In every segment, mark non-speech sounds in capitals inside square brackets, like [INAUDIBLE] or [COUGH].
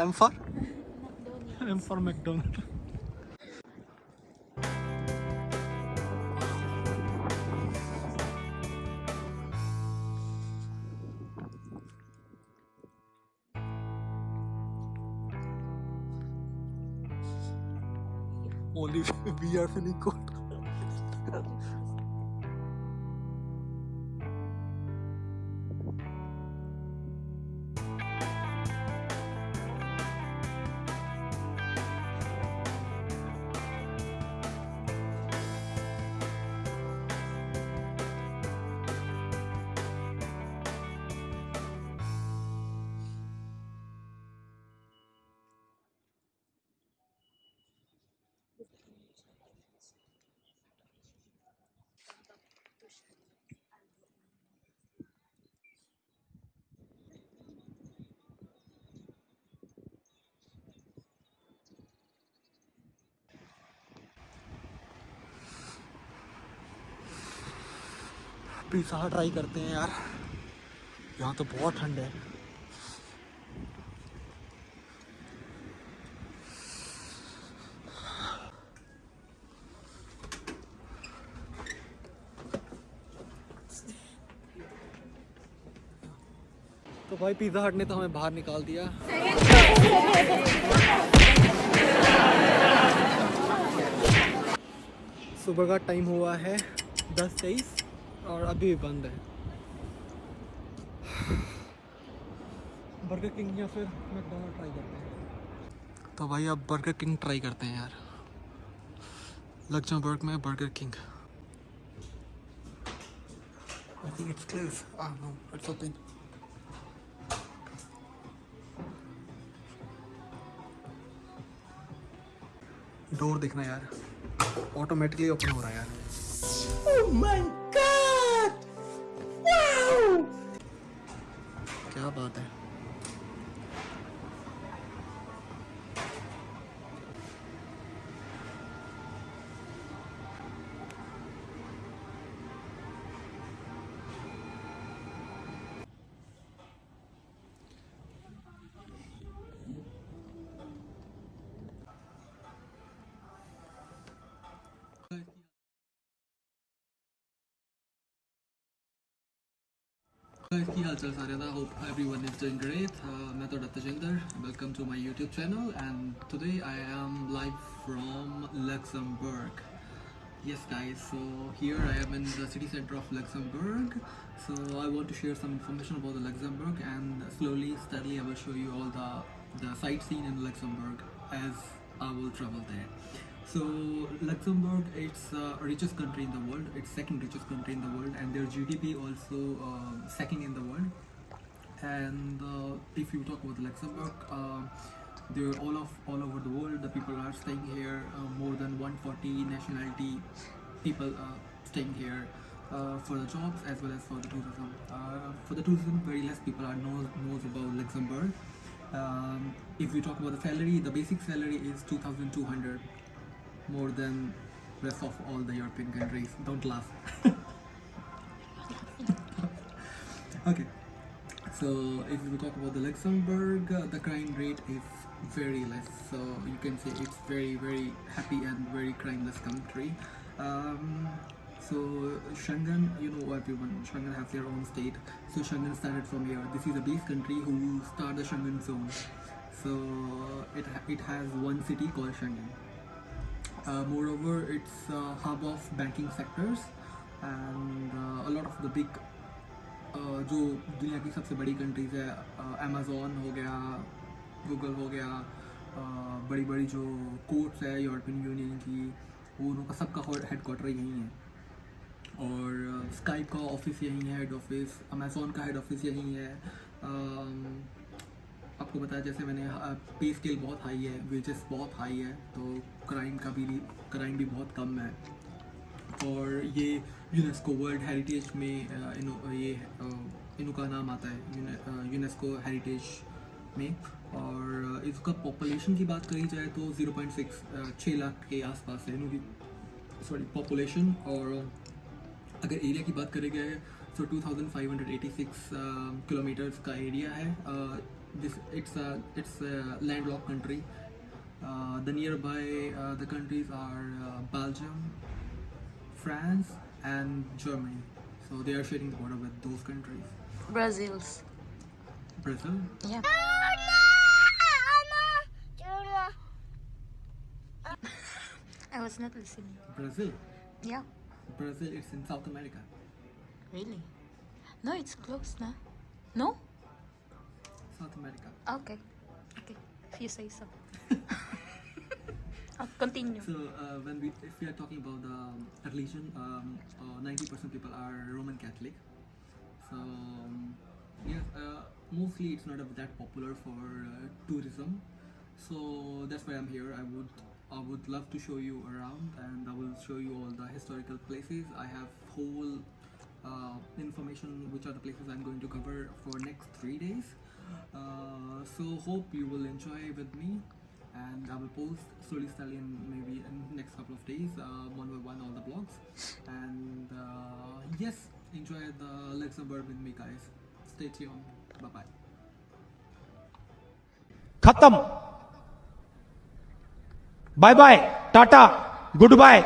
I'm for I'm for McDonald's. Only we are feeling cold. Pizza try करते हैं यार। यहाँ तो बहुत ठंड है। तो भाई पिज़्ज़ा हट ने तो हमें बाहर निकाल दिया। सुबह का टाइम हुआ है दस तेईस। और अभी भी बंद है। बर्गर किंग या फिर मैकडोनल्ड ट्राई करते हैं। तो भाई अब बर्गर किंग ट्राई करते हैं यार। लग्जमबर्ग में Burger King I think it's closed. Ah no, it's open. Door देखना यार। ऑटोमेटिकली ओपन हो रहा है यार। Oh my how about that? ਕੀ ਹਾਲ ਚਾਲ ਸਾਰਿਆਂ ਦਾ hop everyone is doing great uh, ਮੈਂ ਤੁਹਾਡਾ Tajinder welcome to my youtube channel and today i am live from luxembourg yes guys so here i am in the city center of luxembourg so i want to share some information about the luxembourg and slowly steadily i will show you all the the sightseeing in luxembourg as i will travel there so Luxembourg, it's uh, richest country in the world. It's second richest country in the world, and their GDP also uh, second in the world. And uh, if you talk about Luxembourg, uh, they're all of all over the world. The people are staying here. Uh, more than 140 nationality people uh, staying here uh, for the jobs as well as for the tourism. For the tourism, very less people are knows knows about Luxembourg. Um, if we talk about the salary, the basic salary is 2,200, more than rest of all the European countries. Don't laugh. [LAUGHS] okay. So if we talk about the Luxembourg, uh, the crime rate is very less. So you can say it's very very happy and very crimeless country. Um, so Schengen, you know everyone, Schengen has their own state. So Schengen started from here. This is a base country who start the Schengen zone. So it it has one city called Schengen. Uh, moreover, it's a hub of banking sectors and uh, a lot of the big uh, जो दुनिया की सबसे बड़ी countries है Amazon हो गया Google हो गया बड़ी बड़ी जो कोर्ट्स है यूरोपियन यूनियन की वो उनका सबका हेड क्वार्टर यहीं है। और स्काइप का ऑफ़िस यहीं है हेड ऑफ़िस अमेजोन का हेड ऑफ़िस यहीं है अम, आपको बताया जैसे मैंने पे स्केल बहुत हाई है वेजेस बहुत हाई है तो क्राइम का भी क्राइम भी बहुत कम है। और ये यूनेस्को वर्ल्ड हेरिटेज में इनो ये अ, इनका नाम आता है यूनेस्को हेरिटेज में। और इसका पॉपुलेशन की बात करी जाए तो 0.6 छः लाख के आसपास है इनकी सॉरी पॉपुलेशन और अगर एरिया की बात करी जाए तो 2586 किलोमीटर्स का एरिया है this it's a it's a landlocked country. Uh, the nearby uh, the countries are uh, Belgium, France, and Germany. So they are sharing the border with those countries. Brazil's. Brazil. Yeah. I was not listening. Brazil. Yeah. Brazil is in South America. Really? No, it's close, no? No? South America. Okay. Okay. If you say so. oh, continue. So uh, when we, if we are talking about the um, religion, um, uh, 90% people are Roman Catholic. So um, yes, uh, mostly it's not that popular for uh, tourism. So that's why I'm here. I would I would love to show you around, and I will show you all the historical places. I have whole uh, information which are the places I'm going to cover for next three days. Uh, so hope you will enjoy with me and I will post slowly slowly in maybe in next couple of days uh, one by one all the blogs and uh, yes enjoy the Luxembourg with me guys stay tuned bye bye खत्म bye bye tata good bye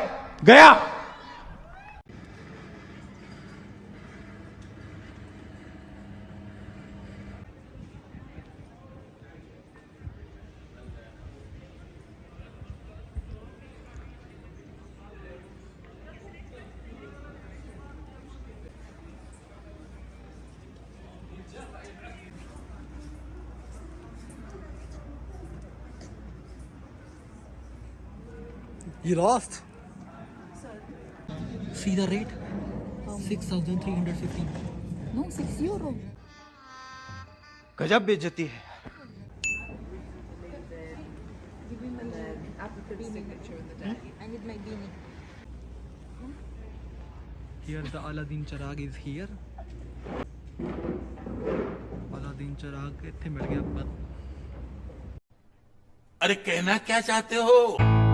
गया You lost? Sorry. See the rate? Um, 6,315. No, 6 euro. गजब बेचती है Here the Aladdin Charag is here. Aladdin Charag इतने मिल गया पर अरे कहना क्या चाहते हो